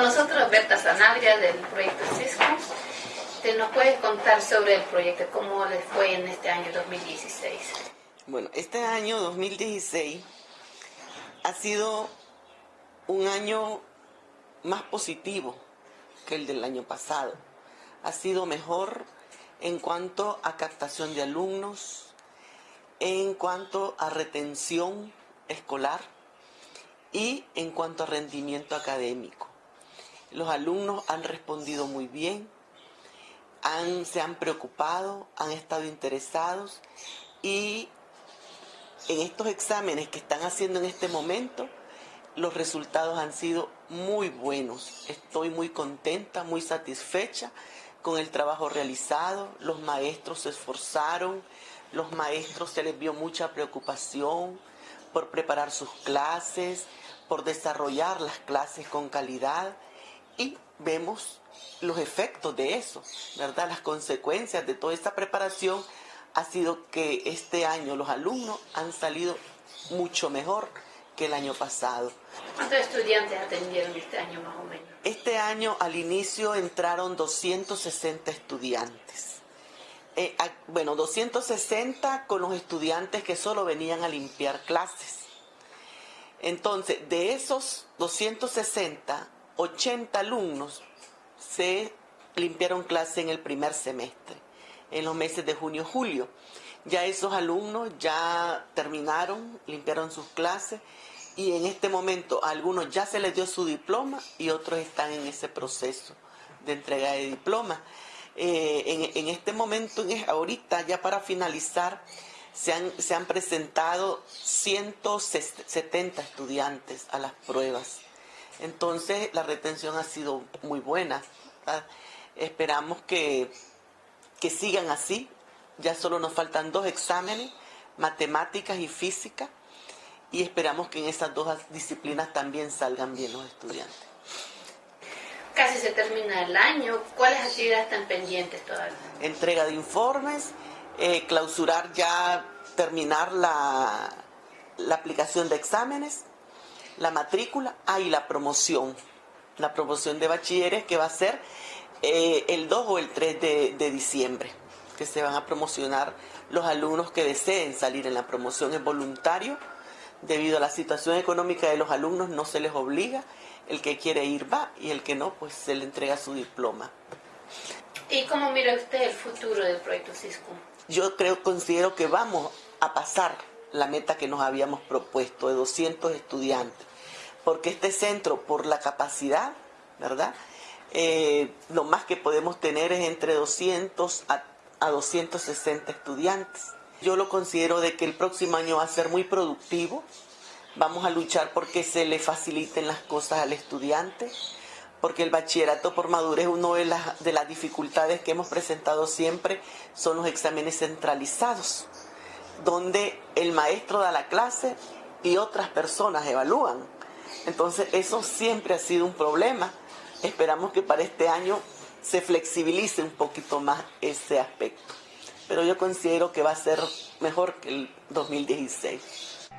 nosotros Berta Sanabria del proyecto Cisco. ¿Te nos puedes contar sobre el proyecto? ¿Cómo les fue en este año 2016? Bueno, este año 2016 ha sido un año más positivo que el del año pasado. Ha sido mejor en cuanto a captación de alumnos, en cuanto a retención escolar y en cuanto a rendimiento académico. Los alumnos han respondido muy bien, se han preocupado, han estado interesados y en estos exámenes que están haciendo en este momento, los resultados han sido muy buenos. Estoy muy contenta, muy satisfecha con el trabajo realizado. Los maestros se esforzaron, los maestros se les vio mucha preocupación por preparar sus clases, por desarrollar las clases con calidad y vemos los efectos de eso, ¿verdad? Las consecuencias de toda esta preparación ha sido que este año los alumnos han salido mucho mejor que el año pasado. ¿Cuántos estudiantes atendieron este año más o menos? Este año al inicio entraron 260 estudiantes. Eh, bueno, 260 con los estudiantes que solo venían a limpiar clases. Entonces, de esos 260, 80 alumnos se limpiaron clase en el primer semestre, en los meses de junio y julio. Ya esos alumnos ya terminaron, limpiaron sus clases y en este momento a algunos ya se les dio su diploma y otros están en ese proceso de entrega de diploma. Eh, en, este momento, ahorita ya para finalizar, se han, se han presentado 170 estudiantes a las pruebas. Entonces la retención ha sido muy buena. Esperamos que, que sigan así. Ya solo nos faltan dos exámenes, matemáticas y física, y esperamos que en esas dos disciplinas también salgan bien los estudiantes. Casi se termina el año. ¿Cuáles actividades están pendientes todavía? Entrega de informes, eh, clausurar ya, terminar la, la aplicación de exámenes, la matrícula, ah, y la promoción, la promoción de bachilleres que va a ser eh, el 2 o el 3 de, de, diciembre, que se van a promocionar los alumnos que deseen salir en la promoción. Es voluntario, debido a la situación económica de los alumnos no se les obliga, el que quiere ir va y el que no, pues se le entrega su diploma. ¿Y cómo mira usted el futuro del proyecto Cisco? Yo creo, considero que vamos a pasar la meta que nos habíamos propuesto de 200 estudiantes, porque este centro, por la capacidad, ¿verdad? Eh, lo más que podemos tener es entre 200 a, a 260 estudiantes. Yo lo considero de que el próximo año va a ser muy productivo, vamos a luchar porque se le faciliten las cosas al estudiante, porque el bachillerato por madurez, una de las, de las dificultades que hemos presentado siempre son los exámenes centralizados donde el maestro da la clase y otras personas evalúan. Entonces eso siempre ha sido un problema. Esperamos que para este año se flexibilice un poquito más ese aspecto. Pero yo considero que va a ser mejor que el 2016.